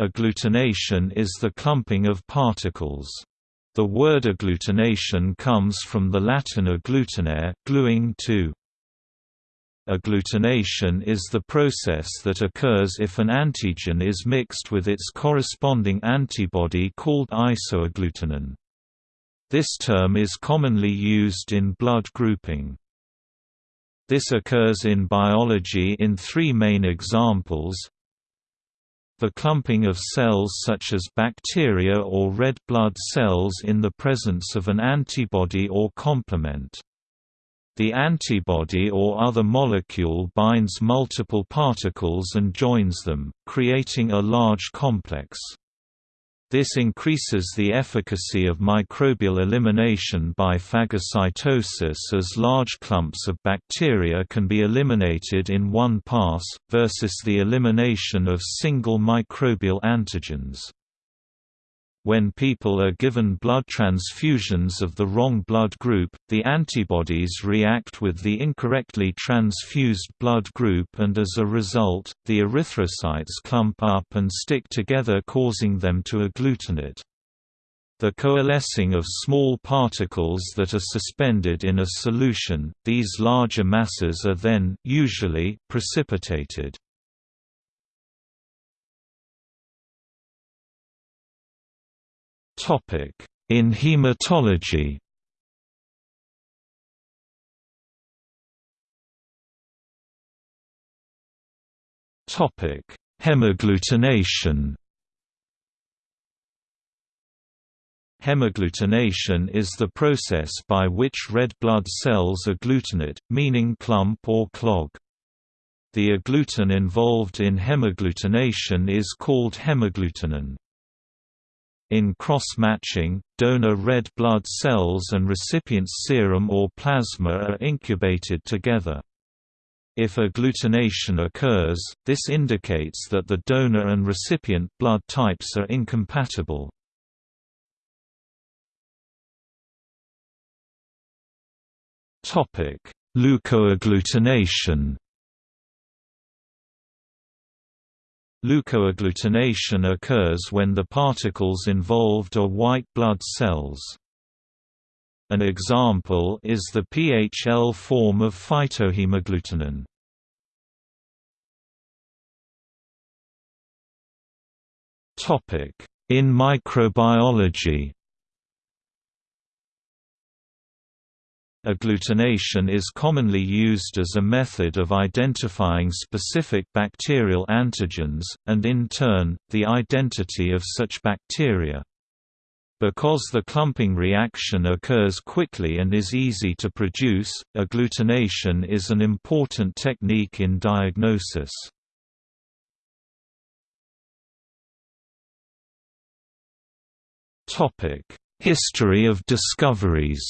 Agglutination is the clumping of particles. The word agglutination comes from the Latin agglutinare, gluing to. Agglutination is the process that occurs if an antigen is mixed with its corresponding antibody called isoagglutinin. This term is commonly used in blood grouping. This occurs in biology in three main examples the clumping of cells such as bacteria or red blood cells in the presence of an antibody or complement. The antibody or other molecule binds multiple particles and joins them, creating a large complex. This increases the efficacy of microbial elimination by phagocytosis as large clumps of bacteria can be eliminated in one pass, versus the elimination of single microbial antigens. When people are given blood transfusions of the wrong blood group, the antibodies react with the incorrectly transfused blood group and as a result, the erythrocytes clump up and stick together causing them to agglutinate. The coalescing of small particles that are suspended in a solution, these larger masses are then, usually, precipitated. In hematology Topic: Hemagglutination Hemagglutination is the process by which red blood cells agglutinate, meaning clump or clog. The agglutinin involved in hemagglutination is called hemagglutinin. In cross-matching, donor red blood cells and recipient's serum or plasma are incubated together. If agglutination occurs, this indicates that the donor and recipient blood types are incompatible. Leukoagglutination Leukoagglutination occurs when the particles involved are white blood cells. An example is the PHL form of phytohemagglutinin. In microbiology Agglutination is commonly used as a method of identifying specific bacterial antigens, and in turn, the identity of such bacteria. Because the clumping reaction occurs quickly and is easy to produce, agglutination is an important technique in diagnosis. History of discoveries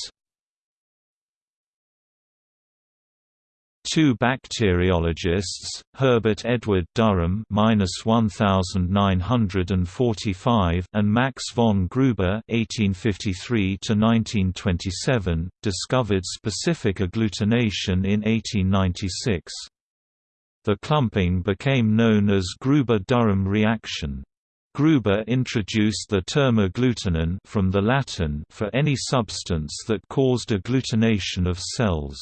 Two bacteriologists, Herbert Edward Durham (1945) and Max von Gruber (1853–1927), discovered specific agglutination in 1896. The clumping became known as Gruber-Durham reaction. Gruber introduced the term agglutinin from the Latin for any substance that caused agglutination of cells.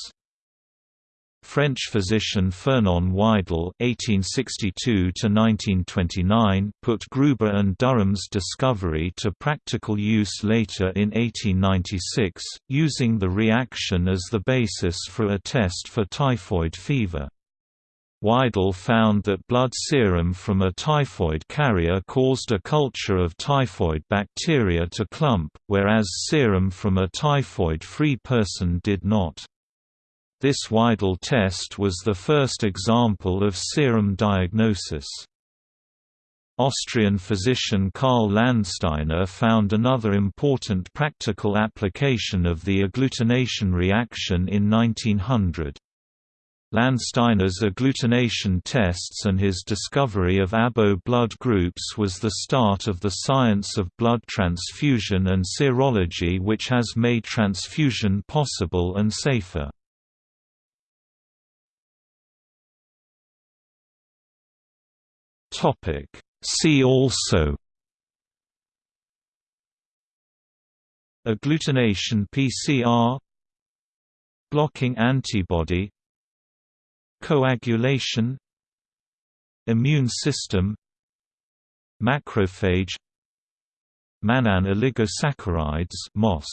French physician Fernand Widal (1862–1929) put Gruber and Durham's discovery to practical use later in 1896, using the reaction as the basis for a test for typhoid fever. Widal found that blood serum from a typhoid carrier caused a culture of typhoid bacteria to clump, whereas serum from a typhoid-free person did not. This Widal test was the first example of serum diagnosis. Austrian physician Karl Landsteiner found another important practical application of the agglutination reaction in 1900. Landsteiner's agglutination tests and his discovery of ABO blood groups was the start of the science of blood transfusion and serology which has made transfusion possible and safer. See also Agglutination PCR Blocking antibody Coagulation Immune system Macrophage Mannan oligosaccharides MOS